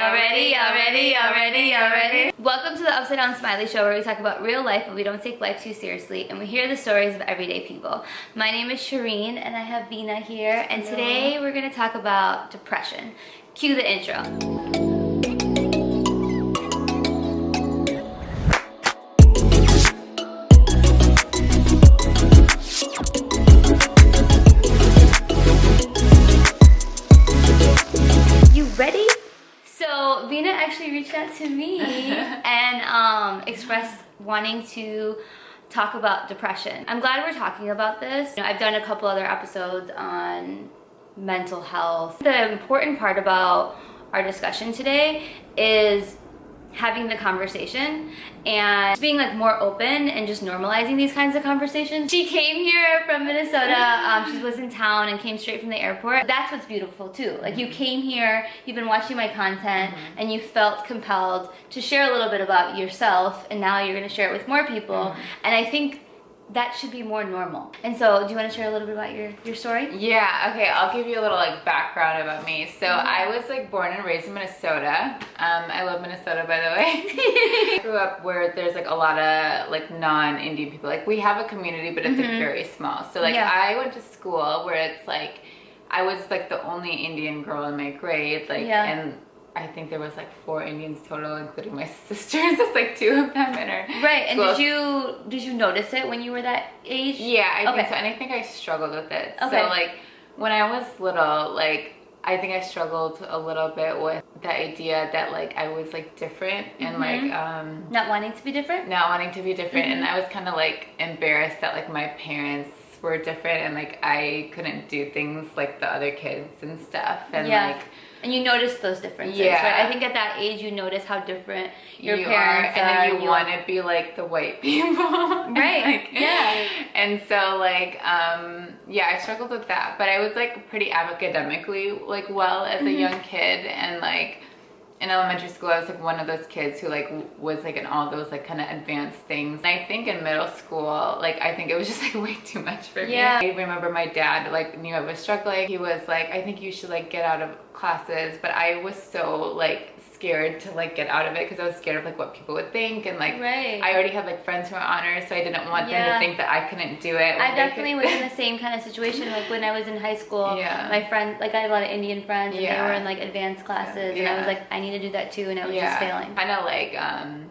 Y'all ready? Y'all ready? Y'all ready? Y'all ready? Welcome to the Upside Down Smiley Show where we talk about real life but we don't take life too seriously and we hear the stories of everyday people. My name is Shireen and I have Vina here and today we're going to talk about depression. Cue the intro. Reached out to me and um, expressed wanting to talk about depression. I'm glad we're talking about this. You know, I've done a couple other episodes on mental health. The important part about our discussion today is having the conversation and being like more open and just normalizing these kinds of conversations. She came here from Minnesota. Um, she was in town and came straight from the airport. That's what's beautiful too. Like you came here, you've been watching my content and you felt compelled to share a little bit about yourself and now you're gonna share it with more people. And I think that should be more normal. And so do you wanna share a little bit about your, your story? Yeah, okay, I'll give you a little like background about me. So Mm-hmm. I was like born and raised in Minnesota. Um, I love Minnesota by the way. I Grew up where there's like a lot of like non-Indian people. Like we have a community, but it's like very small. So like Mm-hmm. Yeah. I went to school where it's like I was like the only Indian girl in my grade. Like Yeah. and I think there was like four Indians total, including my sisters. It's like two of them in our Right, and school. did you did you notice it when you were that age? Yeah, I Okay. think so. And I think I struggled with it. Okay. So like when I was little, like I think I struggled a little bit with the idea that like I was like different and Mm-hmm. like um Not wanting to be different? not wanting to be different and Mm-hmm. I was kind of like embarrassed that like my parents were different and like I couldn't do things like the other kids and stuff and yeah. like and you notice those differences, Yeah. right? I think at that age you notice how different your you parents are, and then you want to be like the white people, Right, like, yeah. And so like, um, yeah, I struggled with that, but I was like pretty academically like well as Mm-hmm. a young kid, and like in elementary school, I was like one of those kids who like was like in all those like kind of advanced things. And I think in middle school, like I think it was just like way too much for Yeah. me. I remember my dad like knew I was struggling. He was like, I think you should like get out of classes, but I was so like scared to like get out of it because I was scared of like what people would think and like Right. I already had like friends who were honors, so I didn't want them to think that I couldn't do it. I definitely was in the same kind of situation. Like when I was in high school, Yeah. my friend, like I had a lot of Indian friends, and they were in like advanced classes, and I was like, I need to do that too, and I was just failing. Kind of like um,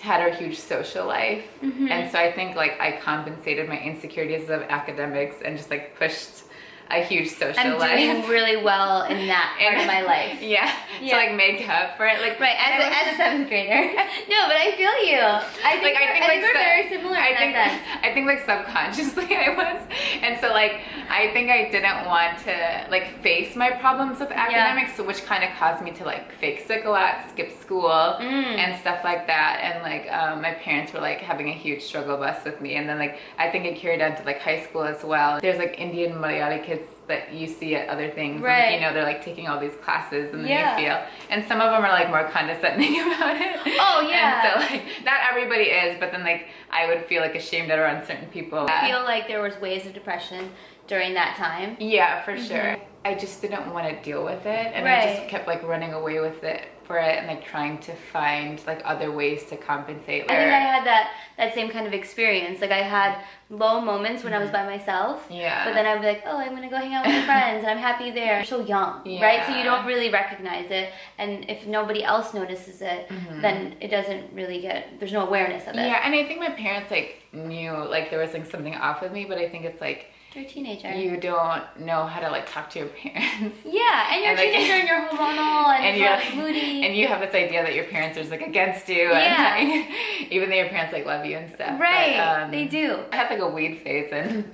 had a huge social life, Mm-hmm. and so I think like I compensated my insecurities of academics and just like pushed a huge social I'm life. doing really well in that part of my life. Yeah, Yeah. to like make up for it. Like Right, as a, as a seventh grader. no, but I feel you. I think, like I think I like we're sub- very similar I in think. I think like subconsciously I was, and so like I think I didn't want to like face my problems with academics, so which kind of caused me to like fake sick a lot, skip school, Mm. and stuff like that. And like um, my parents were like having a huge struggle bus with me, and then like I think it carried on to like high school as well. There's like Indian Malayali kids that you see at other things, Right. and, you know they're like taking all these classes, and then Yeah. you feel, and some of them are like more condescending about it. Oh, yeah. And so like not everybody is, but then like I would feel like ashamed around certain people. I feel like there was waves of depression during that time. yeah, for sure. I just didn't want to deal with it, and I Mm-hmm. Just kept like running away with it for it, and like trying to find like other ways to compensate. I think I had that that same kind of experience. Like I had low moments when I was by myself. Mm-hmm. Yeah. But then I'd be like, oh, I'm gonna go hang out with my friends, and I'm happy there. You're so young, right? So you don't really recognize it, and if nobody else notices it, then it doesn't really get. There's no awareness of it. Mm-hmm. yeah, and I think my parents like knew like there was like something off with me, but I think it's like You're a teenager. you don't know how to like talk to your parents. yeah, and you're And, a like- teenager and you're hormonal and, and you're you're moody. and you have this idea that your parents are just like against you Yeah. and like, even though your parents like love you and stuff right, but, um, they do. I had like a weed phase in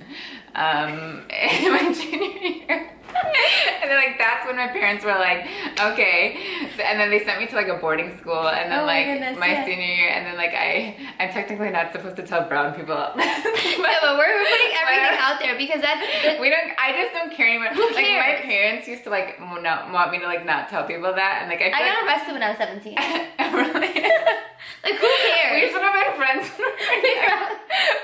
um in my junior year and then like that's when my parents were like okay. And then they sent me to like a boarding school. And then Oh my like goodness, my yeah. senior year and then like I I'm technically not supposed to tell brown people. Yeah, but we're, we're putting everything out there because that's we don't i just don't care anymore. Who like my parents used to like not want me to like not tell people that. And like i, I got arrested when I was 17. like, really? Like who cares? We cares? should have friends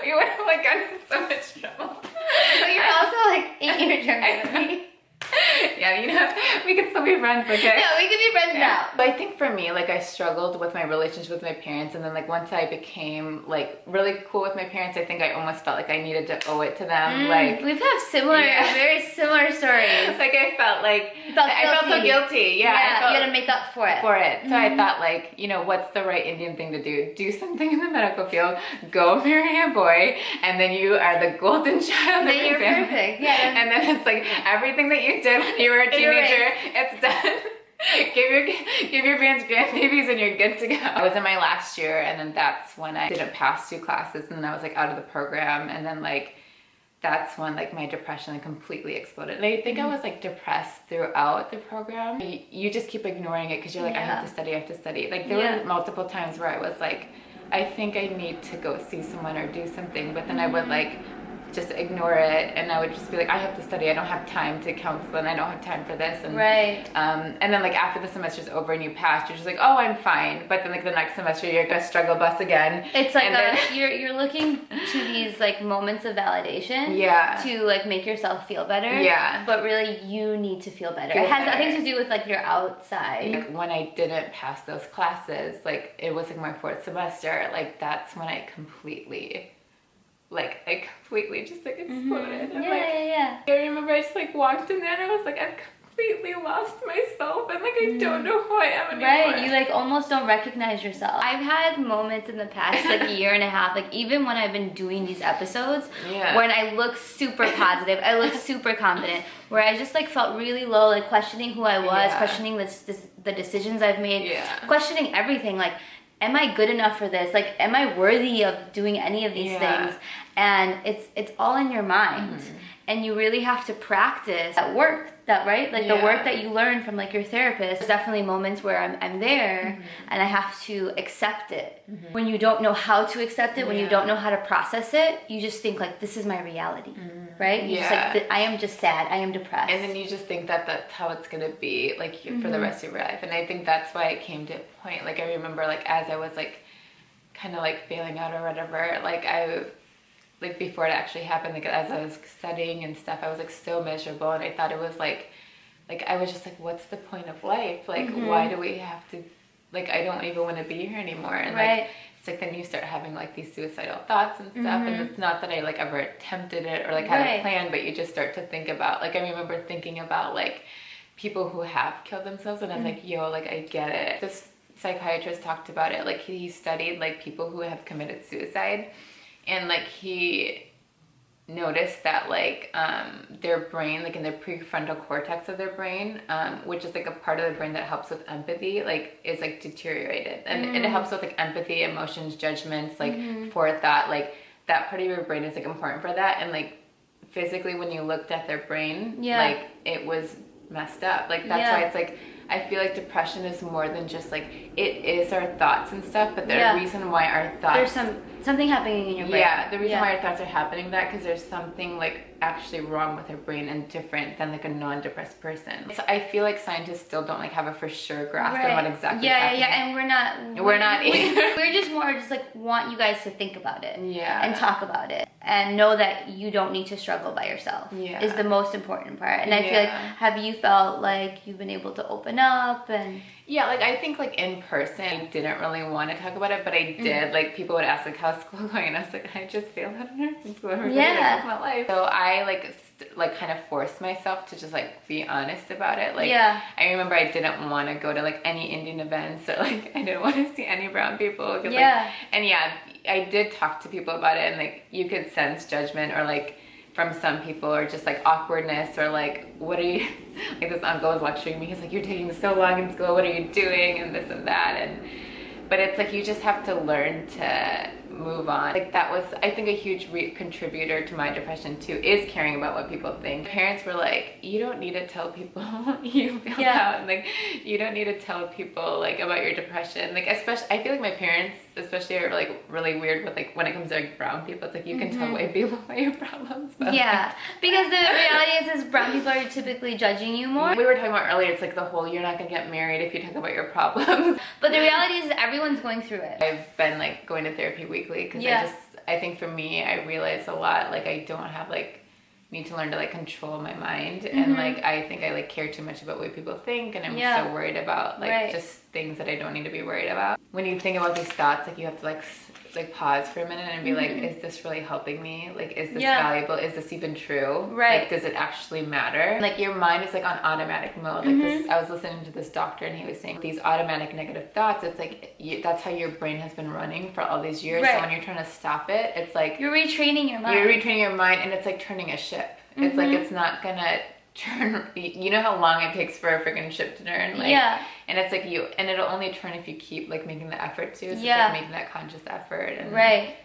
we would have like gotten so much trouble. But you're also like eight years younger than me. yeah, you know, we can still be friends, okay? Yeah, we can be friends Yeah. now. But I think for me, like I struggled with my relationship with my parents, and then like once I became like really cool with my parents, I think I almost felt like I needed to owe it to them. Mm, Like, we've had similar, Yeah. very similar stories. like I felt like felt I felt so guilty. guilty. Yeah, I felt you gotta make up for it. for it. So I Mhm. thought like, you know, what's the right Indian thing to do? Do something in the medical field, go marry a boy, and then you are the golden child Then of your you're family. perfect. Yeah, And then it's like everything that you did when you were a teenager, it's done. give your give your parents grandbabies and you're good to go. I was in my last year and then that's when I didn't pass two classes and then I was like out of the program and then like that's when like my depression like, completely exploded. And I think Mm-hmm. I was like depressed throughout the program. You, you just keep ignoring it because you're like, I have to study, I have to study. Like there Yeah. were multiple times where I was like, I think I need to go see someone or do something, but then I would Mm-hmm. like just ignore it and I would just be like, I have to study, I don't have time to counsel and I don't have time for this. And Right. um, and then like after the semester's over and you pass, you're just like, oh, I'm fine. But then like the next semester, you're gonna struggle bus again. It's like a, then- you're you're looking to these like moments of validation. Yeah. To like make yourself feel better. Yeah. But really, you need to feel better. Feel it has better. nothing to do with like your outside. Like when I didn't pass those classes, like it was like my fourth semester, like that's when I completely, like I completely just like mm-hmm. exploded. Yeah, I'm yeah, like, yeah. I remember I just like walked in there and I was like, I've completely lost myself and like I mm-hmm. don't know who I am anymore. Right, you like almost don't recognize yourself. I've had moments in the past like a year and a half, like even when I've been doing these episodes, Yeah. when I look super positive, I look super confident, where I just like felt really low, like questioning who I was, Yeah. questioning this, this the decisions I've made, Yeah. questioning everything, like. Am I good enough for this? Like, am I worthy of doing any of these Yeah. things? And it's it's all in your mind, Mm-hmm. And you really have to practice that work. That right, like the work that you learn from like your therapist. There's definitely moments where I'm, I'm there Mm-hmm. and I have to accept it. When you don't know how to accept it, when you don't know how to process it, you just think like this is my reality, right? You just like Mm-hmm. Yeah. I am just sad. I am depressed. and then you just think that that's how it's gonna be like Mm-hmm. for the rest of your life and i think that's why it came to a point like i remember like as i was like kind of like failing out or whatever like i like before it actually happened like as i was studying and stuff i was like so miserable and i thought it was like like i was just like what's the point of life like Mm-hmm. why do we have to like i don't even want to be here anymore and Right. like it's like then you start having like these suicidal thoughts and stuff and it's not that i like ever attempted it or like had Mm-hmm. Right. a plan but you just start to think about like i remember thinking about like people who have killed themselves and i was Mm. like yo like i get it this psychiatrist talked about it like he studied like people who have committed suicide and like he noticed that like um, their brain like in the prefrontal cortex of their brain um, which is like a part of the brain that helps with empathy like is like deteriorated. And it helps with like empathy emotions judgments like forethought like that part of your brain is like important for that. And like physically when you looked at their brain Yeah. like it was messed up. Like that's why it's like I feel like depression is more than just like it is our thoughts and stuff, but the Yeah. reason why our thoughts There's some something happening in your brain. yeah, the reason Yeah. why our thoughts are happening that because there's something like actually wrong with our brain and different than like a non-depressed person. So I feel like scientists still don't like have a for sure grasp on what exactly. Yeah, yeah, yeah, and we're not. We're not we- either. We're just more just like want you guys to think about it. Yeah. And talk about it, and know that you don't need to struggle by yourself. Yeah. Is the most important part, and I feel like have you felt like you've been able to open up and Yeah, like I think like in person, I didn't really want to talk about it, but I Mm-hmm. did. Like people would ask like how's school going, and I was like I just failed out of nursing school. I'm Yeah. my life. So I like like kind of forced myself to just like be honest about it. Like Yeah. I remember I didn't want to go to like any Indian events or like I didn't want to see any brown people. Yeah. Like, and yeah, I did talk to people about it, and like you could sense judgment or like from some people or just like awkwardness or like what are you like this uncle was lecturing me. He's like you're taking so long in school. What are you doing? and this and that. And but it's like you just have to learn to move on like that was i think a huge re- contributor to my depression too is caring about what people think parents were like you don't need to tell people you feel Yeah. out and like you don't need to tell people like about your depression like especially i feel like my parents especially are like really weird with like when it comes to like brown people it's like you can tell white people about your problems but Mm-hmm. yeah, because the reality is, is brown people are typically judging you more. we were talking about earlier it's like the whole you're not gonna get married if you talk about your problems But the reality is, everyone's going through it. i've been like going to therapy because Yeah. i just i think for me i realize a lot like i don't have like need to learn to like control my mind Mm-hmm. and like I think I like care too much about what people think and I'm Yeah. so worried about like Right. just things that I don't need to be worried about. When you think about these thoughts, like you have to like like pause for a minute and be like, is this really helping me? Like, is this Mm-hmm. Yeah. valuable? Is this even true? Right. Like, does it actually matter? Like your mind is like on automatic mode. Like Mm-hmm. I was listening to this doctor and he was saying these automatic negative thoughts. It's like you, that's how your brain has been running for all these years. Right. So when you're trying to stop it, it's like You're retraining your mind. you're retraining your mind and it's like turning a ship. It's like Mm-hmm. it's not gonna turn you know how long it takes for a freaking ship to turn? Like Yeah. and it's like you and it'll only turn if you keep like making the effort to. So Yeah. it's like making that conscious effort and Right.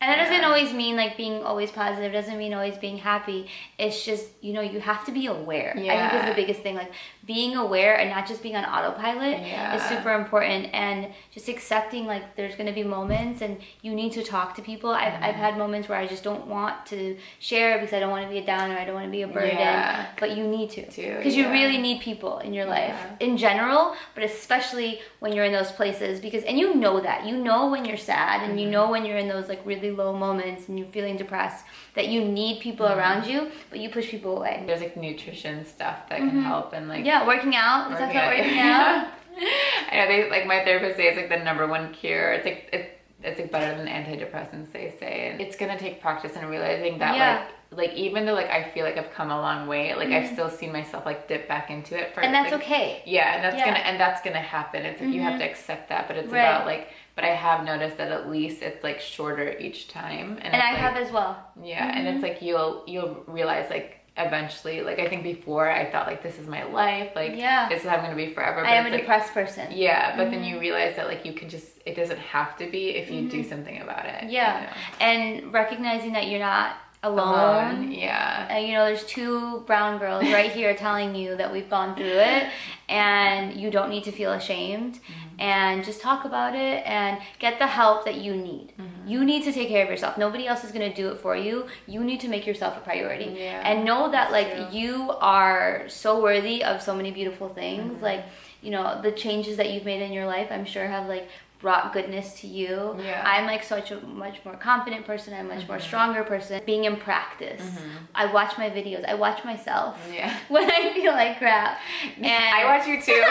And that doesn't always mean like being always positive, doesn't mean always being happy. It's just, you know, you have to be aware. Yeah. I think is the biggest thing. Like being aware and not just being on autopilot Yeah. is super important and just accepting like there's gonna be moments and you need to talk to people. I've, I've Mm-hmm. had moments where I just don't want to share because I don't want to be a downer, I don't want to be a burden. Yeah. But you need to. Because you really need people in your life in general, but especially when you're in those places because and you know that. You know when you're sad and Mm-hmm. you know when you're in those like really low moments and you're feeling depressed that you need people Mm-hmm. around you, but you push people away. there's like nutrition stuff that can help and like Mm-hmm. Yeah, working out. Talked about out. working out. I know they like my therapist says like the number one cure. It's like it's it's like better than antidepressants they say. And it's gonna take practice and realizing that Yeah. like like even though like I feel like I've come a long way, like I've still seen myself like dip back into it for Mm-hmm. And that's like, okay. Yeah, and that's Yeah. Mm-hmm. gonna and that's gonna happen. It's like you have to accept that, but it's Right. about like but I have noticed that at least it's like shorter each time. And it's, I like, have as well. yeah, and it's like you'll you'll realize like eventually like I think before I thought like this is my life, like Yeah. this is how I'm gonna be forever. But I am a like, depressed person. yeah, but Mm-hmm. then you realize that like you can just it doesn't have to be if you do something about it. you Yeah. know? And recognizing that you're not alone. Alone. Yeah. Uh, you know, there's two brown girls right here telling you that we've gone through it and you don't need to feel ashamed Mm-hmm. and just talk about it and get the help that you need. Mm-hmm. You need to take care of yourself. Nobody else is going to do it for you. You need to make yourself a priority. Yeah, and know that that's like true. you are so worthy of so many beautiful things. Mm-hmm. Like, you know, the changes that you've made in your life, I'm sure have like brought goodness to you. Yeah. I'm like such a much more confident person. I'm a much more mm-hmm. stronger person. Being in practice. Mm-hmm. I watch my videos. I watch myself Yeah. when I feel like crap. And I watch you too,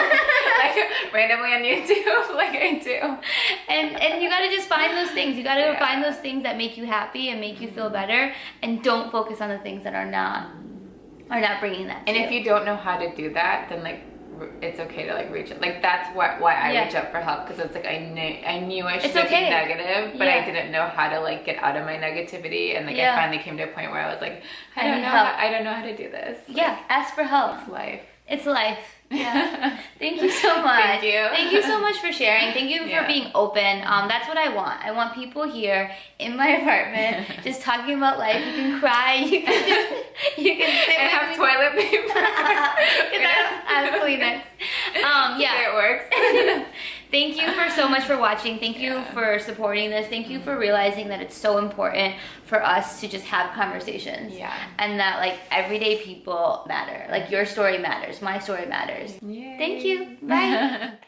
like randomly on YouTube, like I do. and and you gotta just find those things. You gotta Yeah. find those things that make you happy and make you feel mm-hmm. better, and don't focus on the things that are not are not bringing that. To And if you don't know how to do that, then like it's okay to like reach it. Like that's why why I Yeah. reach out for help because it's like I knew I knew I should okay. be negative, but Yeah. I didn't know how to like get out of my negativity. And like Yeah. I finally came to a point where I was like, I I don't know, how, I don't know how to do this. yeah, ask for help. It's life. It's life. Yeah. Thank you so much. Thank you. Thank you so much for sharing. Thank you Yeah. for being open. Um, that's what I want. I want people here in my apartment just talking about life. You can cry. You can just, you can sit and have me. toilet paper. Because I have Kleenex. Um, yeah. it works. Thank you for so much for watching. Thank you Yeah. for supporting this. Thank you for mm-hmm. realizing that it's so important for us to just have conversations. Yeah. And that like everyday people matter. Like your story matters. My story matters. Yay. Thank you. Bye.